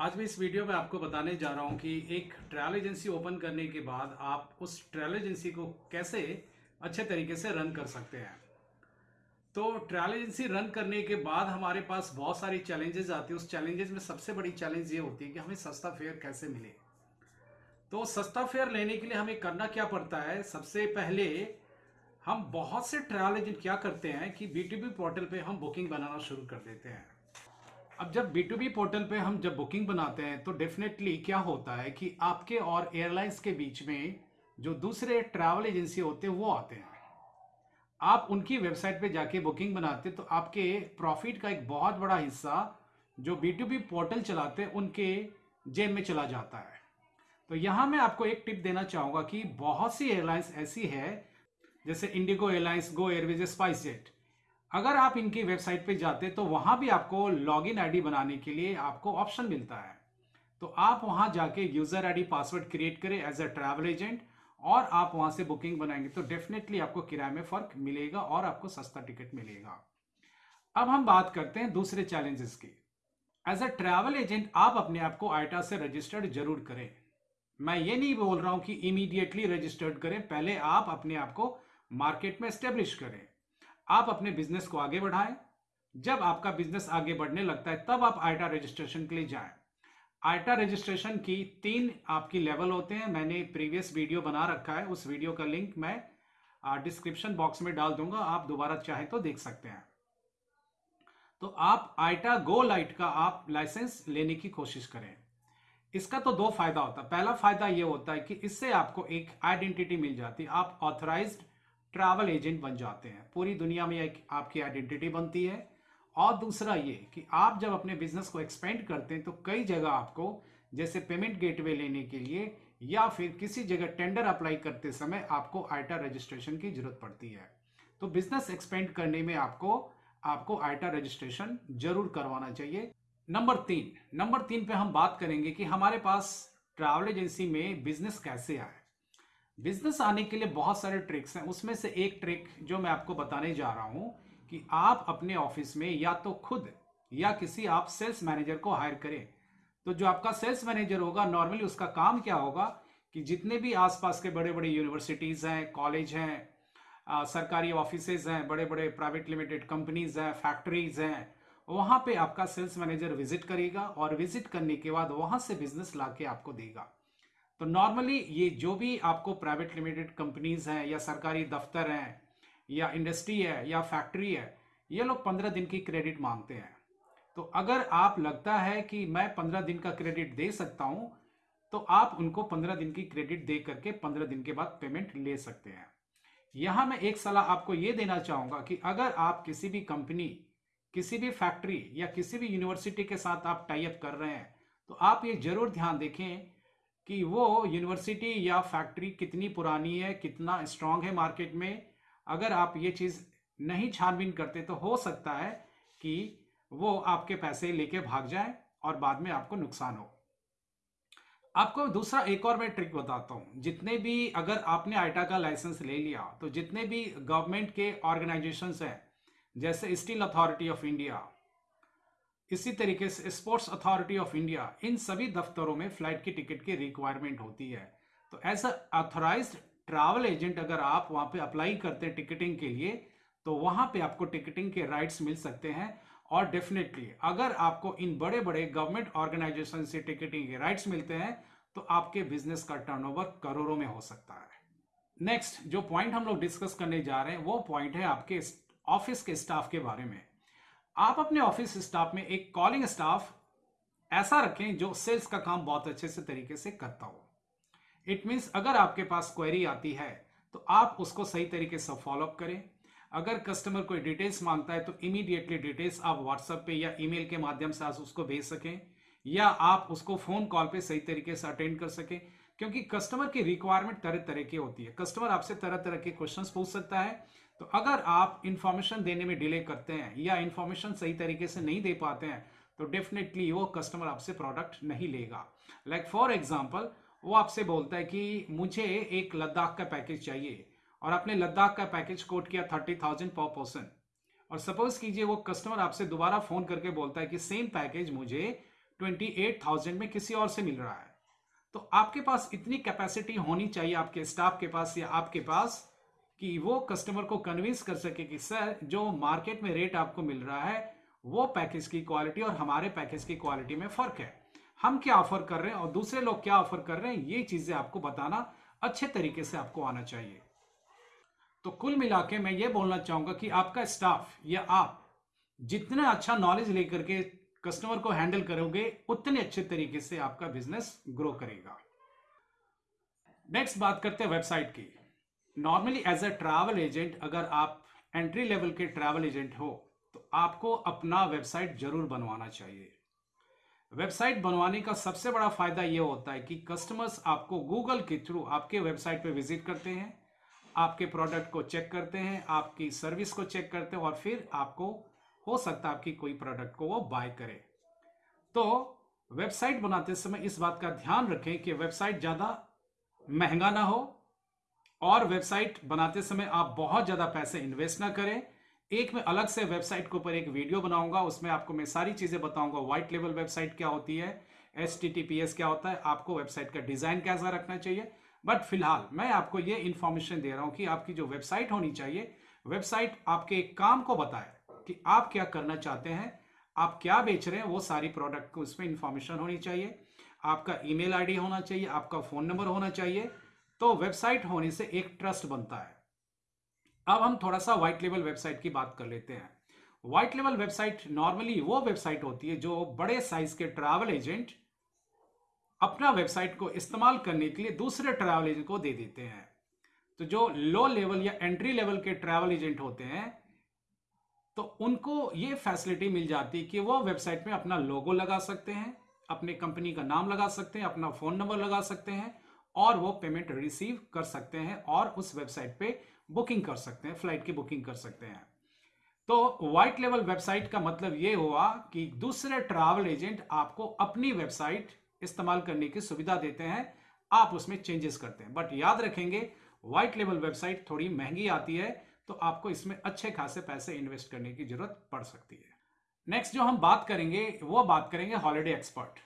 आज मैं इस वीडियो में आपको बताने जा रहा हूँ कि एक ट्रैवल एजेंसी ओपन करने के बाद आप उस ट्रैवल एजेंसी को कैसे अच्छे तरीके से रन कर सकते हैं। तो ट्रैवल एजेंसी रन करने के बाद हमारे पास बहुत सारी चैलेंजेस आती है। उस चैलेंजेस में सबसे बड़ी चैलेंज ये होती है कि हमें सस्ता फेयर कैसे मिले। तो सस्ता फेयर लेने के लिए हमें करना क्या पड़ता है? सबसे पहले हम बहुत से ट्रैवल एजेंट क्या करते हैं कि बी पोर्टल पे हम बुकिंग बनाना शुरू कर देते हैं। अब जब बी टू बी पोर्टल पे हम जब बुकिंग बनाते हैं तो डेफिनेटली क्या होता है कि आपके और एयरलाइंस के बीच में जो दूसरे ट्रैवल एजेंसी होते हैं, वो आते हैं। आप उनकी वेबसाइट पे जाके बुकिंग बनाते तो आपके प्रॉफिट का एक बहुत बड़ा हिस्सा जो बी टू बी पोर्टल चलाते हैं, उनके जेब में चला जाता है। तो यहाँ मैं आपको एक टिप देना चाहूँगा कि बहुत सी एयरलाइंस ऐसी है, जैसे IndiGo airlines Go Airways SpiceJet अगर आप इनकी वेबसाइट पे जाते तो वहाँ भी आपको लॉगिन आईडी बनाने के लिए आपको ऑप्शन मिलता है। तो आप वहाँ जाके यूज़र आईडी पासवर्ड क्रिएट करें एज अ ट्रैवल एजेंट और आप वहाँ से बुकिंग बनाएँगे तो डेफिनेटली आपको किराए में फ़र्क मिलेगा और आपको सस्ता टिकट मिलेगा। अब हम बात करते हैं दूसरे चैलेंजेस की। एज अ ट्रैवल एजेंट, आप अपने आप को आइटा से रजिस्टर्ड ज़रूर करें। मैं ये नहीं बोल रहा हूँ कि इमीडिएटली रजिस्टर्ड करें, पहले आप अपने आप को मार्केट में स्टेब्लिश करें। आप अपने बिज़नेस को आगे बढ़ाएँ। जब आपका बिज़नेस आगे बढ़ने लगता है, तब आप आइटा रजिस्ट्रेशन के लिए जाएँ। आइटा रजिस्ट्रेशन की तीन आपकी लेवल होते हैं। मैंने प्रीवियस वीडियो बना रखा है। उस वीडियो का लिंक मैं डिस्क्रिप्शन बॉक्स में डाल दूँगा। आप दोबारा चाहे तो देख सकते हैं। तो आप आइटा गो लाइट का आप लाइसेंस लेने की कोशिश करें। इसका तो दो फ़ायदा होता है। पहला फ़ायदा यह होता है कि इससे आपको एक आइडेंटिटी मिल जाती है। आप ऑथराइज्ड ट्रैवल एजेंट बन जाते हैं। पूरी दुनिया में एक आपकी आइडेंटिटी बनती है। और दूसरा ये कि आप जब अपने बिज़नेस को एक्सपेंड करते हैं तो कई जगह आपको, जैसे पेमेंट गेटवे लेने के लिए या फिर किसी जगह टेंडर अप्लाई करते समय आपको आइटा रजिस्ट्रेशन की ज़रूरत पड़ती है। तो बिज़नेस एक्सपेंड करने में आपको आपको आइटा रजिस्ट्रेशन ज़रूर करवाना चाहिए। नंबर तीन नंबर तीन पे हम बात करेंगे कि हमारे पास ट्रैवल एजेंसी में बिज़नेस कैसे आए बिज़नेस आने के लिए बहुत सारे ट्रिक्स हैं। उसमें से एक ट्रिक जो मैं आपको बताने जा रहा हूँ कि आप अपने ऑफ़िस में या तो खुद या किसी आप सेल्स मैनेजर को हायर करें। तो जो आपका सेल्स मैनेजर होगा नॉर्मली उसका काम क्या होगा कि जितने भी आसपास के बड़े बड़े यूनिवर्सिटीज़ हैं कॉलेज हैं सरकारी ऑफ़िस हैं बड़े बड़े प्राइवेट लिमिटेड कंपनीज़ हैं फैक्ट्रीज हैं, वहाँ पे आपका सेल्स मैनेजर विज़िट करेगा और विज़िट करने के बाद वहाँ से बिज़नेस ला के आपको देगा। तो नॉर्मली ये जो भी आपको प्राइवेट लिमिटेड कंपनीज़ हैं या सरकारी दफ्तर हैं, या इंडस्ट्री है, या फैक्ट्री है, ये लोग पंद्रह दिन की क्रेडिट मांगते हैं। तो अगर आप लगता है कि मैं पंद्रह दिन का क्रेडिट दे सकता हूँ तो आप उनको पंद्रह दिन की क्रेडिट दे करके पंद्रह दिन के बाद पेमेंट ले सकते हैं। यहाँ मैं एक सलाह आपको यह देना चाहूँगा कि अगर आप किसी भी कंपनी किसी भी फैक्ट्री या किसी भी यूनिवर्सिटी के साथ आप टाइप कर रहे हैं तो आप ये ज़रूर ध्यान देखें कि वो यूनिवर्सिटी या फैक्ट्री कितनी पुरानी है, कितना स्ट्रांग है मार्केट में। अगर आप ये चीज़ नहीं छानबीन करते तो हो सकता है कि वो आपके पैसे लेके भाग जाए और बाद में आपको नुकसान हो। आपको दूसरा एक और मैं ट्रिक बताता हूँ। जितने भी अगर आपने आइटा का लाइसेंस ले लिया तो जितने भी गवर्नमेंट के ऑर्गेनाइजेशंस हैं, जैसे स्टील अथॉरिटी ऑफ़ इंडिया इसी तरीके से स्पोर्ट्स अथॉरिटी ऑफ़ इंडिया इन सभी दफ्तरों में फ़्लाइट की टिकट की रिक्वायरमेंट होती है। तो एज अथोराइज ट्रैवल एजेंट अगर आप वहाँ पे अप्लाई करते हैं टिकटिंग के लिए तो वहाँ पे आपको टिकटिंग के राइट्स मिल सकते हैं। और डेफिनेटली अगर आपको इन बड़े बड़े गवर्नमेंट ऑर्गेनाइजेशन से टिकटिंग के राइट्स मिलते हैं तो आपके बिज़नेस का टर्नओवर करोड़ों में हो सकता है। नेक्स्ट जो पॉइंट हम लोग डिस्कस करने जा रहे हैं, वो पॉइंट है आपके ऑफ़िस के स्टाफ के बारे में। आप अपने ऑफ़िस स्टाफ में एक कॉलिंग स्टाफ ऐसा रखें जो सेल्स का काम बहुत अच्छे से तरीके से करता हो। इट मीन्स अगर आपके पास क्वेरी आती है तो आप उसको सही तरीके से फॉलोअप करें। अगर कस्टमर कोई डिटेल्स माँगता है तो इमीडिएटली डिटेल्स आप व्हाट्सएप पे या ईमेल के माध्यम से आप उसको भेज सकें, या आप उसको फ़ोन कॉल पे सही तरीके से अटेंड कर सकें, क्योंकि कस्टमर की रिक्वायरमेंट तरह तरह की होती है। कस्टमर आपसे तरह तरह के क्वेश्चन पूछ सकता है तो अगर आप इंफॉर्मेशन देने में डिले करते हैं या इंफॉर्मेशन सही तरीके से नहीं दे पाते हैं तो डेफिनेटली वो कस्टमर आपसे प्रोडक्ट नहीं लेगा। लाइक फॉर एग्ज़ाम्पल वो आपसे बोलता है कि मुझे एक लद्दाख का पैकेज चाहिए और आपने लद्दाख का पैकेज कोट किया थर्टी थाउज़ेंड पर पर्सन और सपोज़ कीजिए वो कस्टमर आपसे दोबारा फ़ोन करके बोलता है कि सेम पैकेज मुझे ट्वेंटी एट थाउज़ेंड में किसी और से मिल रहा है। तो आपके पास इतनी कैपेसिटी होनी चाहिए, आपके स्टाफ के पास या आपके पास कि वो कस्टमर को कन्विंस कर सके कि, सर, जो मार्केट में रेट आपको मिल रहा है, वो पैकेज की क्वालिटी और हमारे पैकेज की क्वालिटी में फ़र्क है। हम क्या ऑफ़र कर रहे हैं और दूसरे लोग क्या ऑफ़र कर रहे हैं, ये चीज़ें आपको बताना अच्छे तरीके से आपको आना चाहिए। तो कुल मिला के मैं ये बोलना चाहूँगा कि आपका स्टाफ या आप जितना अच्छा नॉलेज लेकर के कस्टमर को हैंडल करोगे, उतने अच्छे तरीके से आपका बिज़नेस ग्रो करेगा। नेक्स्ट बात करते हैं वेबसाइट की। Normally as a travel agent अगर आप एंट्री लेवल के ट्रैवल एजेंट हो तो आपको अपना वेबसाइट ज़रूर बनवाना चाहिए। वेबसाइट बनवाने का सबसे बड़ा फ़ायदा यह होता है कि कस्टमर्स आपको गूगल के थ्रू आपके वेबसाइट पर विज़िट करते हैं, आपके प्रोडक्ट को चेक करते हैं, आपकी सर्विस को चेक करते हैं और फिर आपको हो सकता है आपकी कोई प्रोडक्ट को वो बाय करे। तो वेबसाइट बनाते समय इस बात का ध्यान रखें कि वेबसाइट ज़्यादा महँगा ना हो और वेबसाइट बनाते समय आप बहुत ज़्यादा पैसे इन्वेस्ट ना करें। एक मैं अलग से वेबसाइट के ऊपर एक वीडियो बनाऊँगा, उसमें आपको मैं सारी चीज़ें बताऊँगा। व्हाइट लेवल वेबसाइट क्या होती है एस क्या होता है, आपको वेबसाइट का डिज़ाइन कैसा रखना चाहिए। बट फ़िलहाल मैं आपको ये इंफॉर्मेशन दे रहा हूँ कि आपकी जो वेबसाइट होनी चाहिए, वेबसाइट आपके एक काम को बताए कि आप क्या करना चाहते हैं, आप क्या बेच रहे हैं, वो सारी प्रोडक्ट को उसमें इंफॉर्मेशन होनी चाहिए। आपका ईमेल आईडी होना चाहिए, आपका फ़ोन नंबर होना चाहिए तो वेबसाइट होने से एक ट्रस्ट बनता है। अब हम थोड़ा सा व्हाइट लेवल वेबसाइट की बात कर लेते हैं। व्हाइट लेवल वेबसाइट नॉर्मली वो वेबसाइट होती है जो बड़े साइज़ के ट्रैवल एजेंट अपना वेबसाइट को इस्तेमाल करने के लिए दूसरे ट्रैवल एजेंट को दे देते हैं। तो जो लो लेवल या एंट्री लेवल के ट्रैवल एजेंट होते हैं तो उनको ये फैसिलिटी मिल जाती है कि वो वेबसाइट में अपना लोगो लगा सकते हैं, अपने कंपनी का नाम लगा सकते हैं, अपना फ़ोन नंबर लगा सकते हैं और वो पेमेंट रिसीव कर सकते हैं और उस वेबसाइट पे बुकिंग कर सकते हैं फ़्लाइट की बुकिंग कर सकते हैं। तो व्हाइट लेवल वेबसाइट का मतलब यह हुआ कि दूसरे ट्रैवल एजेंट आपको अपनी वेबसाइट इस्तेमाल करने की सुविधा देते हैं, आप उसमें चेंजेस करते हैं। बट याद रखेंगे व्हाइट लेवल वेबसाइट थोड़ी महँगी आती है तो आपको इसमें अच्छे खासे पैसे इन्वेस्ट करने की ज़रूरत पड़ सकती है। नेक्स्ट जो हम बात करेंगे, वो बात करेंगे हॉलीडे एक्सपर्ट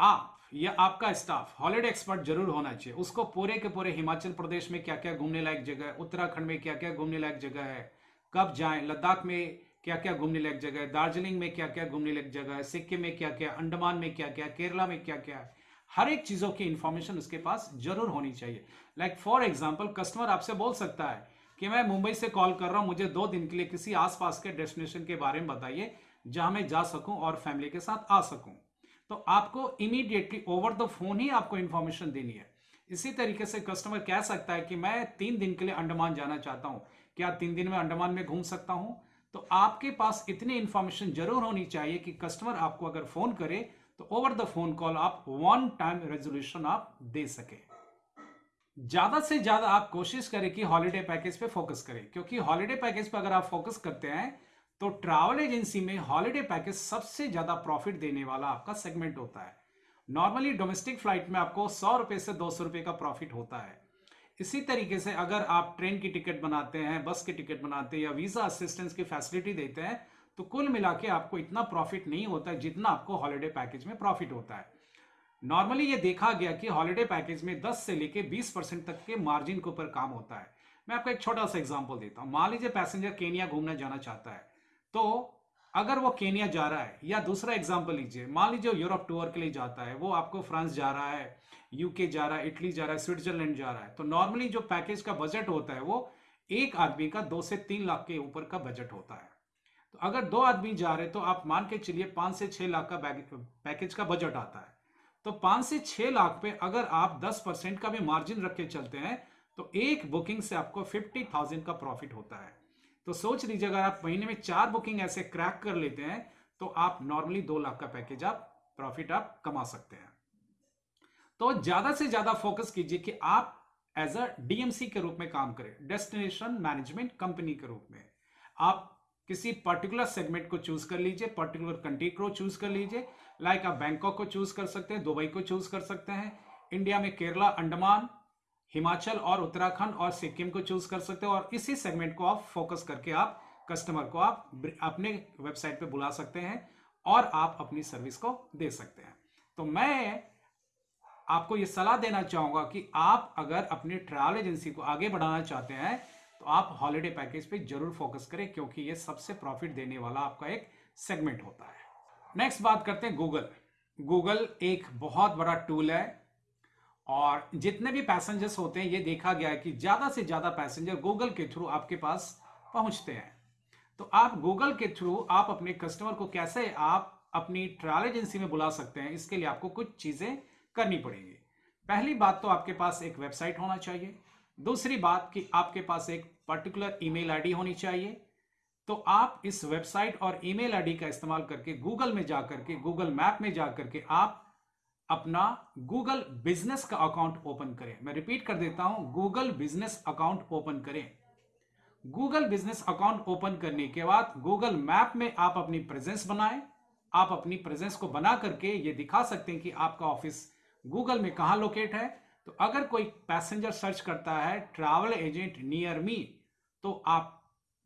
आप, या आपका स्टाफ हॉलीडे एक्सपर्ट ज़रूर होना चाहिए। उसको पूरे के पूरे हिमाचल प्रदेश में क्या क्या घूमने लायक जगह है, उत्तराखंड में क्या क्या घूमने लायक जगह है, कब जाएँ, लद्दाख में क्या क्या घूमने लायक जगह है, दार्जिलिंग में क्या क्या घूमने लायक जगह है, सिक्किम में क्या क्या अंडमान में क्या क्या केरला में क्या क्या है, हर एक चीज़ों की इंफॉर्मेशन उसके पास ज़रूर होनी चाहिए। लाइक फॉर एग्ज़ाम्पल कस्टमर आपसे बोल सकता है कि मैं मुंबई से कॉल कर रहा हूँ, मुझे दो दिन के लिए किसी आसपास के डेस्टिनेशन के बारे में बताइए, जहाँ मैं जा सकूँ और फैमिली के साथ आ सकूँ। तो आपको इमीडिएटली ओवर द फ़ोन ही आपको इंफॉर्मेशन देनी है। इसी तरीके से कस्टमर कह सकता है कि मैं तीन दिन के लिए अंडमान जाना चाहता हूँ। क्या तीन दिन में अंडमान में घूम सकता हूँ? तो आपके पास इतनी इंफॉर्मेशन ज़रूर होनी चाहिए कि कस्टमर आपको अगर फ़ोन करे तो ओवर द फ़ोन कॉल आप वन टाइम रेजोल्यूशन आप दे सके। ज़्यादा से ज़्यादा आप कोशिश करें कि हॉलीडे पैकेज पे फोकस करें, क्योंकि हॉलीडे पैकेज पे अगर आप फोकस करते हैं तो ट्रैवल एजेंसी में हॉलीडे पैकेज सबसे ज़्यादा प्रॉफिट देने वाला आपका सेगमेंट होता है। नॉर्मली डोमेस्टिक फ़्लाइट में आपको सौ रुपए से दो सौ रुपए का प्रॉफिट होता है। इसी तरीके से अगर आप ट्रेन की टिकट बनाते हैं बस की टिकट बनाते हैं या वीज़ा असिस्टेंस की फैसिलिटी देते हैं तो कुल मिला के आपको इतना प्रॉफिट नहीं होता है जितना आपको हॉलीडे पैकेज में प्रॉफिट होता है। नॉर्मली ये देखा गया कि हॉलीडे पैकेज में 10 से लेके 20 परसेंट तक के मार्जिन के ऊपर काम होता है। मैं आपको एक छोटा सा एग्ज़ाम्पल देता हूँ। मान लीजिए पैसेंजर केनिया घूमने जाना चाहता है। तो अगर वो केनिया जा रहा है, या दूसरा एग्ज़ाम्पल लीजिए, मान लीजिए यूरोप टूर के लिए जाता है, वो आपको फ्रांस जा रहा है यूके जा रहा है इटली जा रहा है स्विट्जरलैंड जा रहा है तो नॉर्मली जो पैकेज का बजट होता है, वो एक आदमी का दो से तीन लाख के ऊपर का बजट होता है। तो अगर दो आदमी जा रहे तो आप मान के चलिए पाँच से छह लाख का पैकेज का बजट आता है। तो पाँच से छह लाख पे अगर आप दस परसेंट का भी मार्जिन रख के चलते हैं तो एक बुकिंग से आपको फिफ्टी थाउज़ेंड का प्रॉफिट होता है। तो सोच लीजिए, अगर आप महीने में चार बुकिंग ऐसे क्रैक कर लेते हैं तो आप नॉर्मली दो लाख का पैकेज आप प्रॉफिट आप कमा सकते हैं। तो ज़्यादा से ज़्यादा फोकस कीजिए कि आप एज अ डीएमसी के रूप में काम करें डेस्टिनेशन मैनेजमेंट कंपनी के रूप में। आप किसी पर्टिकुलर सेगमेंट को चूज़ कर लीजिए पर्टिकुलर कंट्री को चूज़ कर लीजिए लाइक आप बैंकॉक को चूज़ कर सकते हैं दुबई को चूज़ कर सकते हैं इंडिया में केरला अंडमान हिमाचल और उत्तराखंड और सिक्किम को चूज़ कर सकते हो और इसी सेगमेंट को आप फोकस करके आप कस्टमर को आप अपने वेबसाइट पे बुला सकते हैं और आप अपनी सर्विस को दे सकते हैं। तो मैं आपको यह सलाह देना चाहूँगा कि आप अगर अपनी ट्रैवल एजेंसी को आगे बढ़ाना चाहते हैं तो आप हॉलिडे पैकेज पे ज़रूर फोकस करें क्योंकि ये सबसे प्रॉफिट देने वाला आपका एक सेगमेंट होता है। नेक्स्ट बात करते हैं गूगल गूगल एक बहुत बड़ा टूल है। और जितने भी पैसेंजर्स होते हैं, ये देखा गया है कि ज़्यादा से ज़्यादा पैसेंजर गूगल के थ्रू आपके पास पहुँचते हैं। तो आप गूगल के थ्रू आप अपने कस्टमर को कैसे आप अपनी ट्रैवल एजेंसी में बुला सकते हैं, इसके लिए आपको कुछ चीज़ें करनी पड़ेंगी। पहली बात तो आपके पास एक वेबसाइट होना चाहिए। दूसरी बात कि आपके पास एक पर्टिकुलर ईमेल आईडी होनी चाहिए। तो आप इस वेबसाइट और ईमेल आईडी का इस्तेमाल करके गूगल में जाकर के गूगल मैप में जाकर के आप अपना गूगल बिज़नेस का अकाउंट ओपन करें। मैं रिपीट कर देता हूँ गूगल बिज़नेस अकाउंट ओपन करें। गूगल बिज़नेस अकाउंट ओपन करने के बाद गूगल मैप में आप अपनी प्रेजेंस बनाएँ। आप अपनी प्रेजेंस को बना करके ये दिखा सकते हैं कि आपका ऑफ़िस गूगल में कहा लोकेट है। तो अगर कोई पैसेंजर सर्च करता है ट्रैवल एजेंट नियर मी तो आप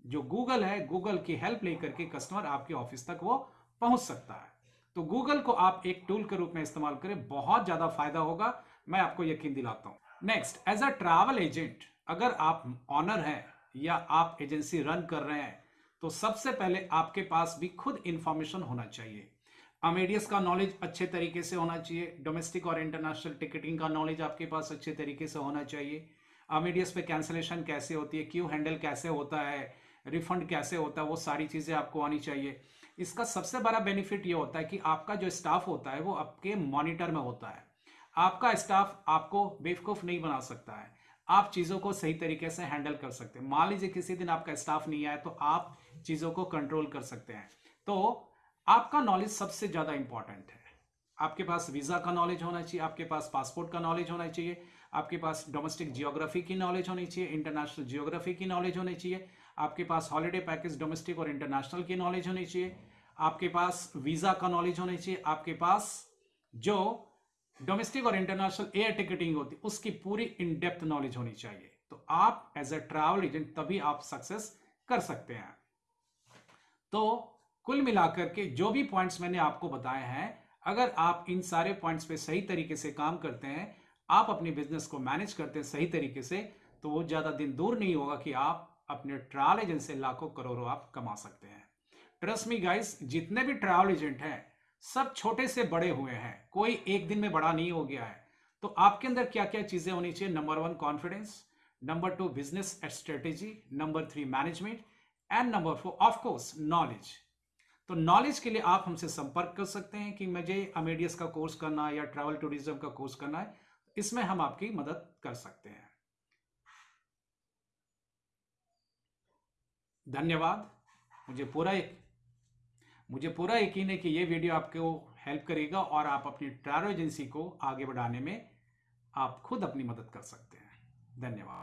जो गूगल है गूगल की हेल्प लेकर के कस्टमर आपके ऑफ़िस तक वो पहुँच सकता है। तो गूगल को आप एक टूल के रूप में इस्तेमाल करें, बहुत ज़्यादा फ़ायदा होगा। मैं आपको यकीन दिलाता हूँ। Next as a travel agent अगर आप ऑनर हैं या आप एजेंसी रन कर रहे हैं तो सबसे पहले आपके पास भी खुद इंफॉर्मेशन होना चाहिए। अमेडियस का नॉलेज अच्छे तरीके से होना चाहिए। डोमेस्टिक और इंटरनेशनल टिकटिंग का नॉलेज आपके पास अच्छे तरीके से होना चाहिए। अमेडियस पे कैंसिलेशन कैसे होती है, क्यू हैंडल कैसे होता है रिफंड कैसे होता है, वो सारी चीज़ें आपको आनी चाहिए। इसका सबसे बड़ा बेनिफिट ये होता है कि आपका जो स्टाफ होता है वो आपके मॉनिटर में होता है। आपका स्टाफ आपको बेवकूफ़ नहीं बना सकता है। आप चीज़ों को सही तरीके से हैंडल कर सकते हैं। मान लीजिए किसी दिन आपका स्टाफ नहीं आया तो आप चीज़ों को कंट्रोल कर सकते हैं। तो आपका नॉलेज सबसे ज़्यादा इंपॉर्टेंट है। आपके पास वीज़ा का नॉलेज होना चाहिए, आपके पास पासपोर्ट का नॉलेज होना चाहिए, आपके पास डोमेस्टिक जियोग्राफी की नॉलेज होनी चाहिए, इंटरनेशनल जियोग्राफी की नॉलेज होनी चाहिए आपके पास हॉलीडे पैकेज डोमेस्टिक और इंटरनेशनल की नॉलेज होनी चाहिए। आपके पास वीज़ा का नॉलेज होनी चाहिए। आपके पास जो डोमेस्टिक और इंटरनेशनल एयर टिकटिंग होती, उसकी पूरी इन डेप्थ नॉलेज होनी चाहिए। तो आप एज ए ट्रैवल एजेंट तभी आप सक्सेस कर सकते हैं। तो कुल मिलाकर के जो भी पॉइंट्स मैंने आपको बताए हैं, अगर आप इन सारे पॉइंट्स पे सही तरीके से काम करते हैं, आप अपने बिज़नेस को मैनेज करते हैं सही तरीके से तो वो ज़्यादा दिन दूर नहीं होगा कि आप अपने ट्रैवल एजेंट से लाखों करोड़ों आप कमा सकते हैं। ट्रस्ट मी गाइस जितने भी ट्रैवल एजेंट हैं, सब छोटे से बड़े हुए हैं। कोई एक दिन में बड़ा नहीं हो गया है। तो आपके अंदर क्या क्या चीज़ें होनी चाहिए? Number one confidence number two business strategy number three management and number four of course knowledge तो नॉलेज के लिए आप हमसे संपर्क कर सकते हैं कि मुझे अमेडियस का कोर्स करना है या ट्रैवल टूरिज़्म का कोर्स करना है। इसमें हम आपकी मदद कर सकते हैं। धन्यवाद। मुझे पूरा एक, मुझे पूरा यकीन है कि ये वीडियो आपको हेल्प करेगा और आप अपनी ट्रैवल एजेंसी को आगे बढ़ाने में आप खुद अपनी मदद कर सकते हैं। धन्यवाद।